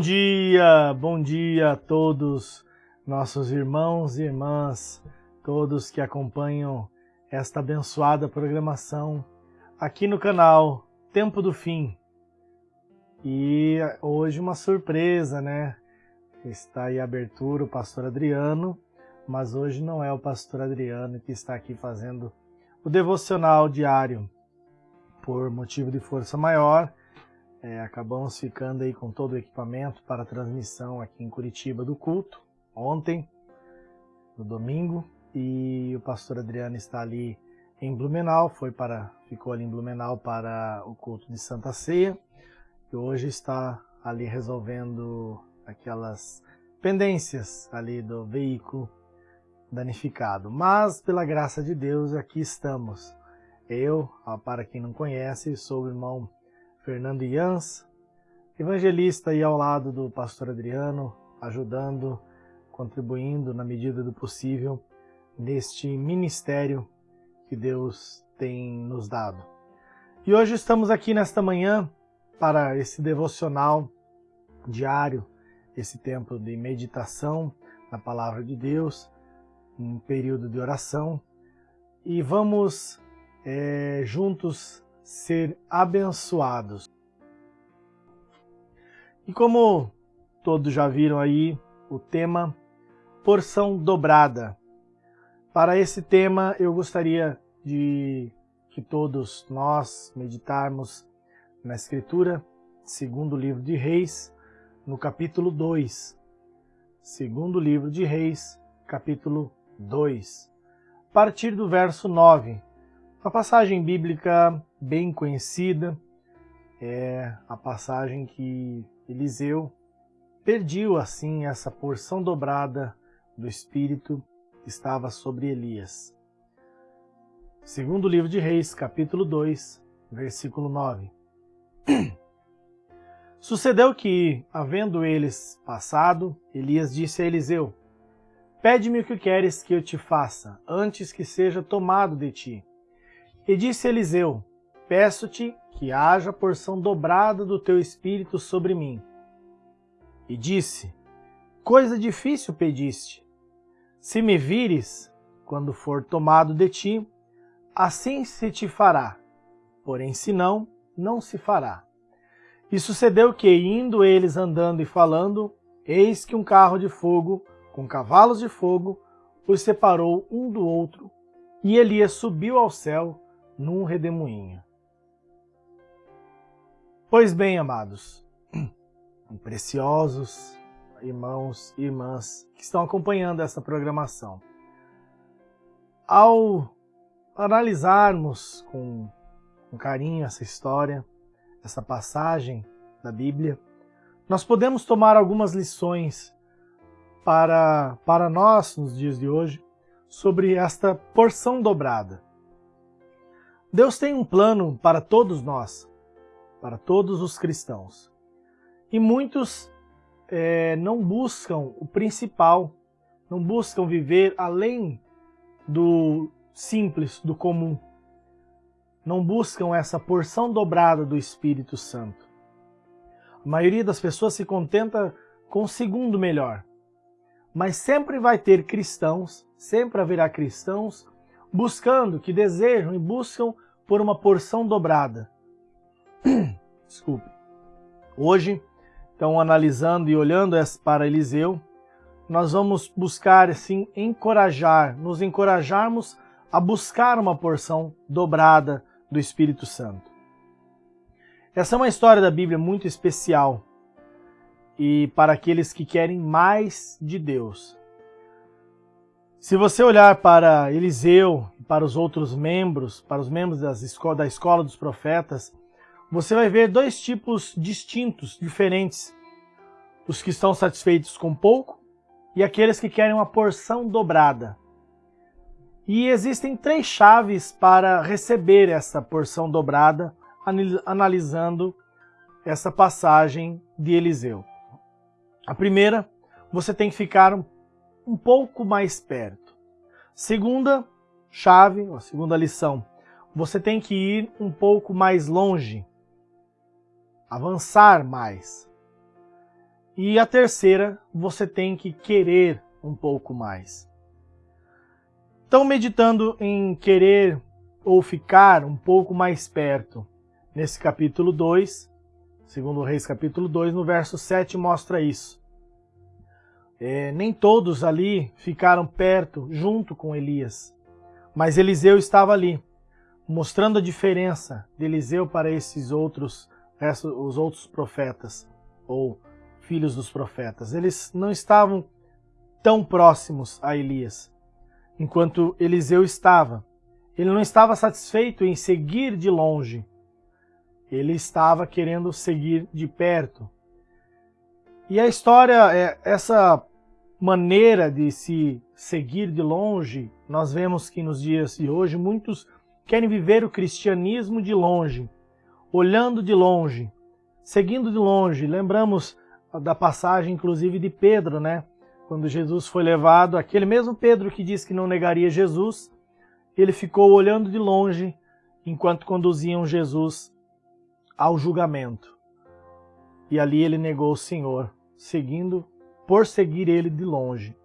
Bom dia, bom dia a todos nossos irmãos e irmãs, todos que acompanham esta abençoada programação aqui no canal Tempo do Fim. E hoje uma surpresa, né? Está aí a abertura o pastor Adriano, mas hoje não é o pastor Adriano que está aqui fazendo o devocional diário. Por motivo de força maior, é, acabamos ficando aí com todo o equipamento para transmissão aqui em Curitiba do culto, ontem, no domingo, e o pastor Adriano está ali em Blumenau, foi para, ficou ali em Blumenau para o culto de Santa Ceia, e hoje está ali resolvendo aquelas pendências ali do veículo danificado. Mas, pela graça de Deus, aqui estamos. Eu, para quem não conhece, sou o irmão Fernando Ians, evangelista aí ao lado do pastor Adriano, ajudando, contribuindo na medida do possível neste ministério que Deus tem nos dado. E hoje estamos aqui nesta manhã para esse devocional diário, esse tempo de meditação na palavra de Deus, um período de oração, e vamos é, juntos ser abençoados. E como todos já viram aí, o tema porção dobrada. Para esse tema, eu gostaria de que todos nós meditarmos na Escritura, segundo livro de Reis, no capítulo 2. Segundo livro de Reis, capítulo 2. A partir do verso 9. Uma passagem bíblica bem conhecida, é a passagem que Eliseu pediu assim essa porção dobrada do Espírito que estava sobre Elias. Segundo livro de Reis, capítulo 2, versículo 9. Sucedeu que, havendo eles passado, Elias disse a Eliseu, Pede-me o que queres que eu te faça, antes que seja tomado de ti. E disse Eliseu, Peço-te que haja porção dobrada do teu espírito sobre mim. E disse, Coisa difícil pediste. Se me vires, quando for tomado de ti, assim se te fará. Porém, se não, não se fará. E sucedeu que, indo eles andando e falando, eis que um carro de fogo, com cavalos de fogo, os separou um do outro, e Elias subiu ao céu num redemoinho. Pois bem, amados, preciosos irmãos e irmãs que estão acompanhando essa programação, ao analisarmos com, com carinho essa história, essa passagem da Bíblia, nós podemos tomar algumas lições para, para nós nos dias de hoje sobre esta porção dobrada. Deus tem um plano para todos nós, para todos os cristãos. E muitos é, não buscam o principal, não buscam viver além do simples, do comum. Não buscam essa porção dobrada do Espírito Santo. A maioria das pessoas se contenta com o segundo melhor. Mas sempre vai ter cristãos, sempre haverá cristãos buscando, que desejam e buscam por uma porção dobrada. Desculpe. Hoje, então, analisando e olhando para Eliseu, nós vamos buscar, assim, encorajar, nos encorajarmos a buscar uma porção dobrada do Espírito Santo. Essa é uma história da Bíblia muito especial e para aqueles que querem mais de Deus. Se você olhar para Eliseu para os outros membros, para os membros esco da escola dos profetas, você vai ver dois tipos distintos, diferentes. Os que estão satisfeitos com pouco e aqueles que querem uma porção dobrada. E existem três chaves para receber essa porção dobrada, analisando essa passagem de Eliseu. A primeira, você tem que ficar um pouco mais perto. Segunda chave, a segunda lição, você tem que ir um pouco mais longe, avançar mais. E a terceira, você tem que querer um pouco mais. Então, meditando em querer ou ficar um pouco mais perto, nesse capítulo 2, segundo Reis capítulo 2, no verso 7 mostra isso. É, nem todos ali ficaram perto, junto com Elias, mas Eliseu estava ali, mostrando a diferença de Eliseu para esses outros, os outros profetas, ou filhos dos profetas. Eles não estavam tão próximos a Elias, enquanto Eliseu estava. Ele não estava satisfeito em seguir de longe, ele estava querendo seguir de perto. E a história, é essa maneira de se seguir de longe, nós vemos que nos dias de hoje muitos querem viver o cristianismo de longe, olhando de longe, seguindo de longe. Lembramos da passagem, inclusive, de Pedro, né? Quando Jesus foi levado, aquele mesmo Pedro que disse que não negaria Jesus, ele ficou olhando de longe enquanto conduziam Jesus ao julgamento. E ali ele negou o Senhor, seguindo por seguir ele de longe.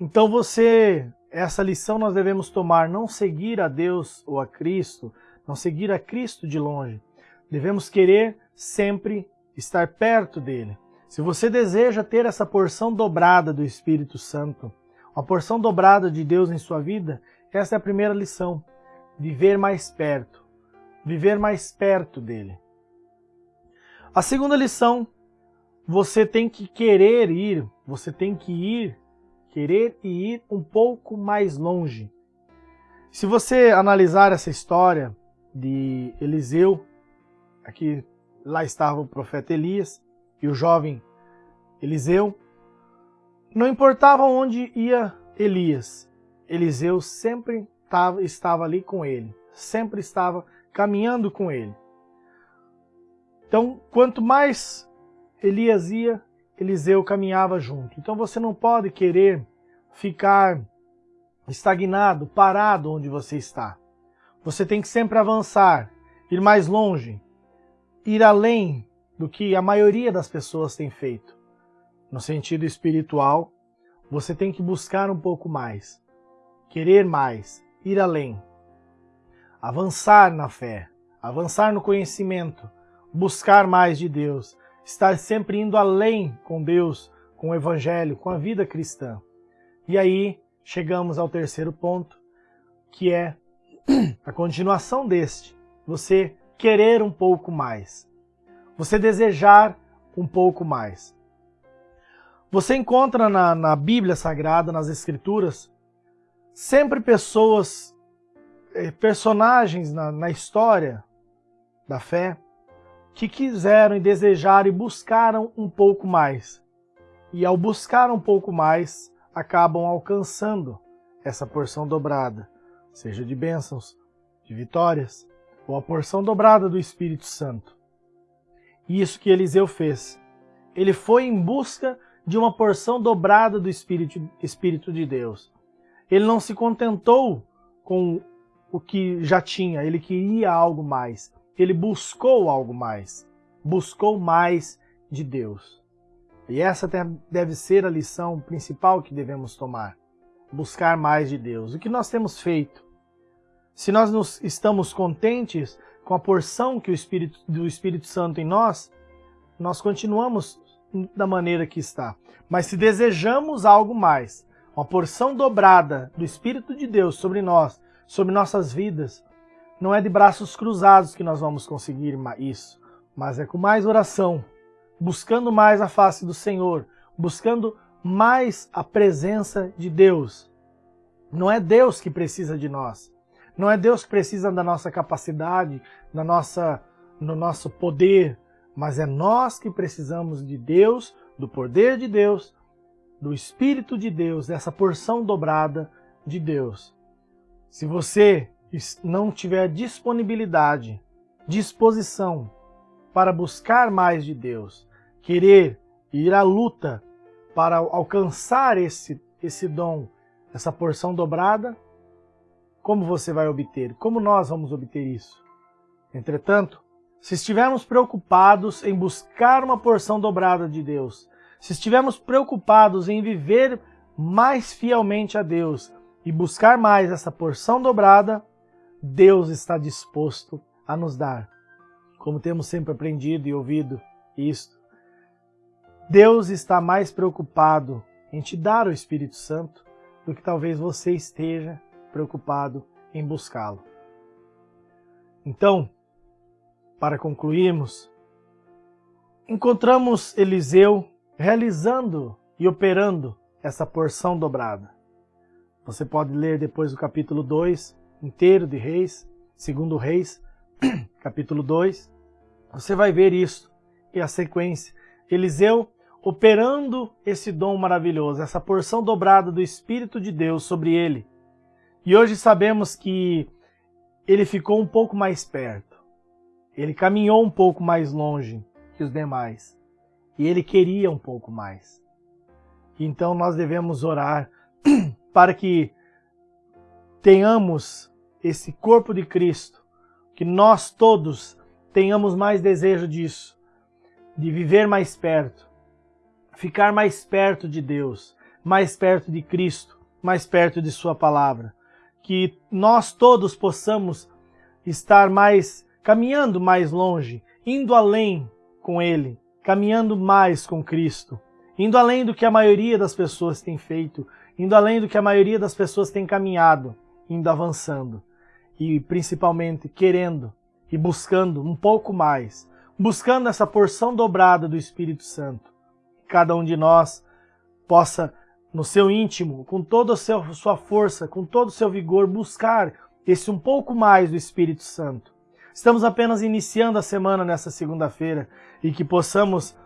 Então você, essa lição nós devemos tomar, não seguir a Deus ou a Cristo, não seguir a Cristo de longe. Devemos querer sempre estar perto dele. Se você deseja ter essa porção dobrada do Espírito Santo, uma porção dobrada de Deus em sua vida, essa é a primeira lição. Viver mais perto viver mais perto dele. A segunda lição, você tem que querer ir, você tem que ir, querer e ir um pouco mais longe. Se você analisar essa história de Eliseu, aqui lá estava o profeta Elias e o jovem Eliseu, não importava onde ia Elias, Eliseu sempre estava, estava ali com ele, sempre estava caminhando com ele. Então, quanto mais Elias ia, Eliseu caminhava junto. Então você não pode querer ficar estagnado, parado onde você está. Você tem que sempre avançar, ir mais longe, ir além do que a maioria das pessoas tem feito. No sentido espiritual, você tem que buscar um pouco mais, querer mais, ir além avançar na fé, avançar no conhecimento, buscar mais de Deus, estar sempre indo além com Deus, com o Evangelho, com a vida cristã. E aí chegamos ao terceiro ponto, que é a continuação deste. Você querer um pouco mais. Você desejar um pouco mais. Você encontra na, na Bíblia Sagrada, nas Escrituras, sempre pessoas é, personagens na, na história da fé que quiseram e desejaram e buscaram um pouco mais. E ao buscar um pouco mais, acabam alcançando essa porção dobrada, seja de bênçãos, de vitórias, ou a porção dobrada do Espírito Santo. E isso que Eliseu fez. Ele foi em busca de uma porção dobrada do Espírito, Espírito de Deus. Ele não se contentou com o que já tinha, ele queria algo mais. Ele buscou algo mais. Buscou mais de Deus. E essa deve ser a lição principal que devemos tomar. Buscar mais de Deus. O que nós temos feito? Se nós nos estamos contentes com a porção que o Espírito, do Espírito Santo em nós, nós continuamos da maneira que está. Mas se desejamos algo mais, uma porção dobrada do Espírito de Deus sobre nós, sobre nossas vidas. Não é de braços cruzados que nós vamos conseguir isso, mas é com mais oração, buscando mais a face do Senhor, buscando mais a presença de Deus. Não é Deus que precisa de nós. Não é Deus que precisa da nossa capacidade, da nossa, no nosso poder, mas é nós que precisamos de Deus, do poder de Deus, do Espírito de Deus, dessa porção dobrada de Deus. Se você não tiver disponibilidade, disposição para buscar mais de Deus, querer ir à luta para alcançar esse, esse dom, essa porção dobrada, como você vai obter? Como nós vamos obter isso? Entretanto, se estivermos preocupados em buscar uma porção dobrada de Deus, se estivermos preocupados em viver mais fielmente a Deus e buscar mais essa porção dobrada, Deus está disposto a nos dar. Como temos sempre aprendido e ouvido isto, Deus está mais preocupado em te dar o Espírito Santo do que talvez você esteja preocupado em buscá-lo. Então, para concluirmos, encontramos Eliseu realizando e operando essa porção dobrada. Você pode ler depois o capítulo 2 inteiro de Reis, segundo Reis, capítulo 2. Você vai ver isso e a sequência. Eliseu operando esse dom maravilhoso, essa porção dobrada do Espírito de Deus sobre ele. E hoje sabemos que ele ficou um pouco mais perto. Ele caminhou um pouco mais longe que os demais. E ele queria um pouco mais. Então nós devemos orar para que tenhamos esse corpo de Cristo, que nós todos tenhamos mais desejo disso, de viver mais perto, ficar mais perto de Deus, mais perto de Cristo, mais perto de Sua palavra. Que nós todos possamos estar mais caminhando mais longe, indo além com Ele, caminhando mais com Cristo, indo além do que a maioria das pessoas tem feito, indo além do que a maioria das pessoas tem caminhado, indo avançando e principalmente querendo e buscando um pouco mais, buscando essa porção dobrada do Espírito Santo. Cada um de nós possa, no seu íntimo, com toda a sua força, com todo o seu vigor, buscar esse um pouco mais do Espírito Santo Estamos apenas iniciando a semana nessa segunda-feira e que possamos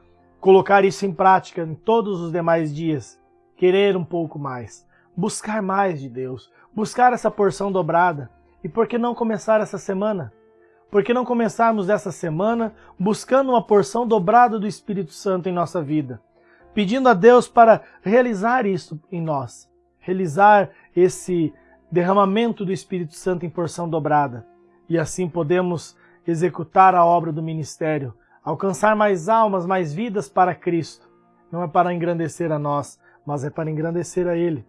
colocar isso em prática em todos os demais dias. Querer um pouco mais, buscar mais de Deus, buscar essa porção dobrada. E por que não começar essa semana? Por que não começarmos essa semana buscando uma porção dobrada do Espírito Santo em nossa vida? Pedindo a Deus para realizar isso em nós, realizar esse derramamento do Espírito Santo em porção dobrada e assim podemos executar a obra do ministério, alcançar mais almas, mais vidas para Cristo. Não é para engrandecer a nós, mas é para engrandecer a Ele.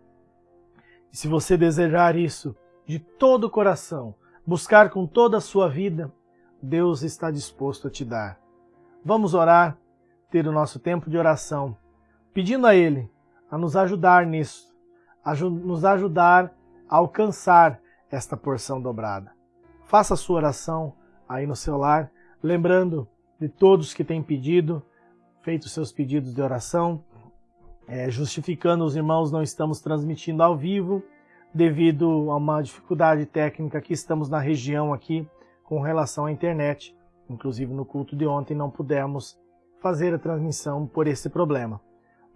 E se você desejar isso de todo o coração, buscar com toda a sua vida, Deus está disposto a te dar. Vamos orar, ter o nosso tempo de oração, pedindo a Ele a nos ajudar nisso, a nos ajudar a alcançar esta porção dobrada. Faça a sua oração aí no seu lar, lembrando de todos que têm pedido, feito seus pedidos de oração, é, justificando os irmãos, não estamos transmitindo ao vivo, devido a uma dificuldade técnica que estamos na região aqui com relação à internet. Inclusive no culto de ontem não pudemos fazer a transmissão por esse problema.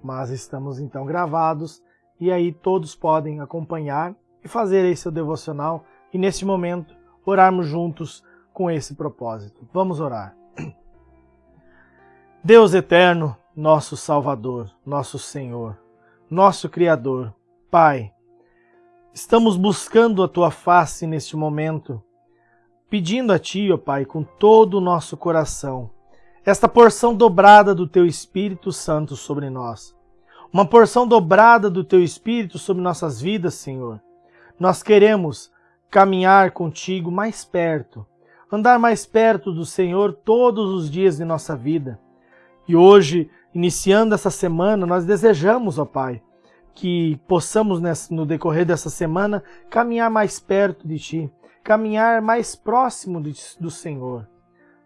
Mas estamos então gravados e aí todos podem acompanhar e fazer esse devocional. E neste momento orarmos juntos com esse propósito. Vamos orar. Deus eterno, nosso Salvador, nosso Senhor, nosso Criador, Pai, estamos buscando a Tua face neste momento, pedindo a Ti, ó Pai, com todo o nosso coração, esta porção dobrada do Teu Espírito Santo sobre nós. Uma porção dobrada do Teu Espírito sobre nossas vidas, Senhor. Nós queremos caminhar contigo mais perto, andar mais perto do Senhor todos os dias de nossa vida. E hoje, iniciando essa semana, nós desejamos, ó Pai, que possamos no decorrer dessa semana caminhar mais perto de Ti, caminhar mais próximo do Senhor.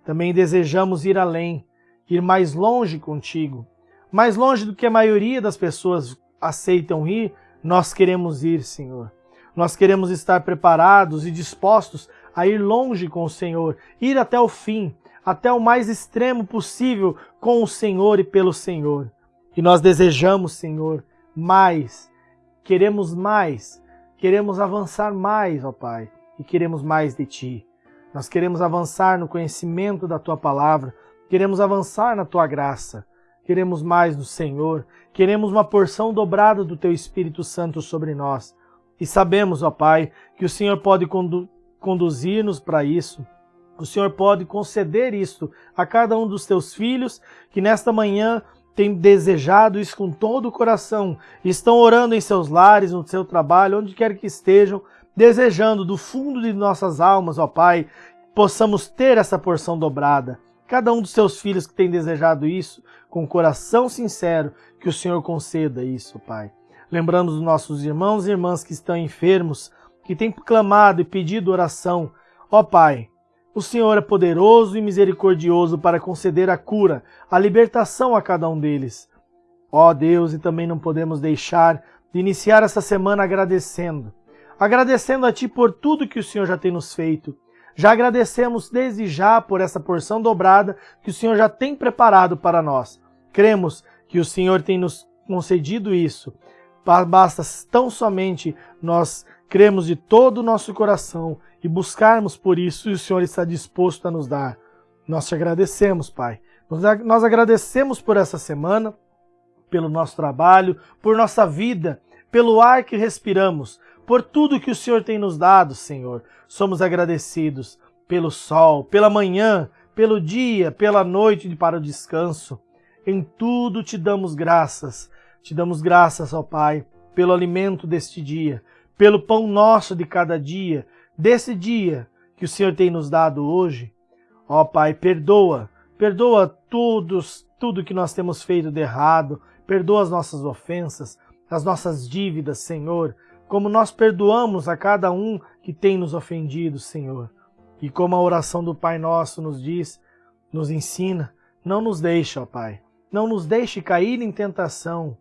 Também desejamos ir além, ir mais longe contigo, mais longe do que a maioria das pessoas aceitam ir, nós queremos ir, Senhor. Nós queremos estar preparados e dispostos a ir longe com o Senhor, ir até o fim, até o mais extremo possível com o Senhor e pelo Senhor. E nós desejamos, Senhor, mais, queremos mais, queremos avançar mais, ó Pai, e queremos mais de Ti. Nós queremos avançar no conhecimento da Tua palavra, queremos avançar na Tua graça, queremos mais do Senhor, queremos uma porção dobrada do Teu Espírito Santo sobre nós. E sabemos, ó Pai, que o Senhor pode condu conduzir-nos para isso, o Senhor pode conceder isto a cada um dos teus filhos que nesta manhã tem desejado isso com todo o coração, estão orando em seus lares, no seu trabalho, onde quer que estejam, desejando do fundo de nossas almas, ó Pai, possamos ter essa porção dobrada. Cada um dos seus filhos que tem desejado isso, com coração sincero, que o Senhor conceda isso, Pai. Lembrando dos nossos irmãos e irmãs que estão enfermos, que têm clamado e pedido oração, ó Pai, o Senhor é poderoso e misericordioso para conceder a cura, a libertação a cada um deles. Ó Deus, e também não podemos deixar de iniciar essa semana agradecendo. Agradecendo a Ti por tudo que o Senhor já tem nos feito. Já agradecemos desde já por essa porção dobrada que o Senhor já tem preparado para nós. Cremos que o Senhor tem nos concedido isso. Basta tão somente nós cremos de todo o nosso coração e buscarmos por isso, e o Senhor está disposto a nos dar. Nós te agradecemos, Pai. Nós agradecemos por essa semana, pelo nosso trabalho, por nossa vida, pelo ar que respiramos, por tudo que o Senhor tem nos dado, Senhor. Somos agradecidos pelo sol, pela manhã, pelo dia, pela noite para o descanso. Em tudo te damos graças. Te damos graças, ó Pai, pelo alimento deste dia, pelo pão nosso de cada dia, desse dia que o Senhor tem nos dado hoje. Ó Pai, perdoa, perdoa todos, tudo que nós temos feito de errado, perdoa as nossas ofensas, as nossas dívidas, Senhor, como nós perdoamos a cada um que tem nos ofendido, Senhor. E como a oração do Pai Nosso nos diz, nos ensina, não nos deixe, ó Pai, não nos deixe cair em tentação.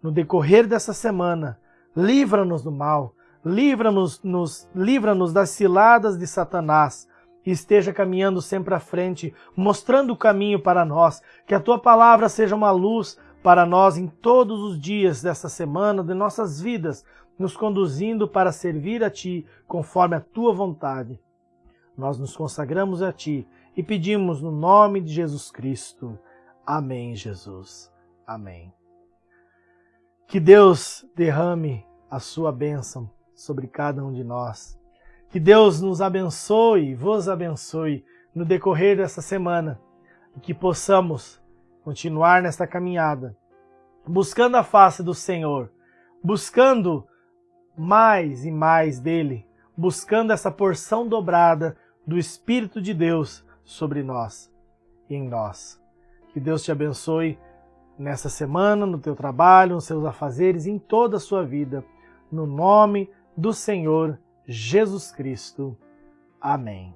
No decorrer dessa semana, livra-nos do mal, livra-nos nos, livra-nos das ciladas de Satanás e esteja caminhando sempre à frente, mostrando o caminho para nós, que a tua palavra seja uma luz para nós em todos os dias dessa semana, de nossas vidas, nos conduzindo para servir a ti conforme a tua vontade. Nós nos consagramos a ti e pedimos no nome de Jesus Cristo. Amém, Jesus. Amém. Que Deus derrame a sua bênção sobre cada um de nós. Que Deus nos abençoe, vos abençoe no decorrer dessa semana e que possamos continuar nesta caminhada, buscando a face do Senhor, buscando mais e mais dele, buscando essa porção dobrada do Espírito de Deus sobre nós e em nós. Que Deus te abençoe nessa semana, no teu trabalho, nos seus afazeres, em toda a sua vida. No nome do Senhor Jesus Cristo. Amém.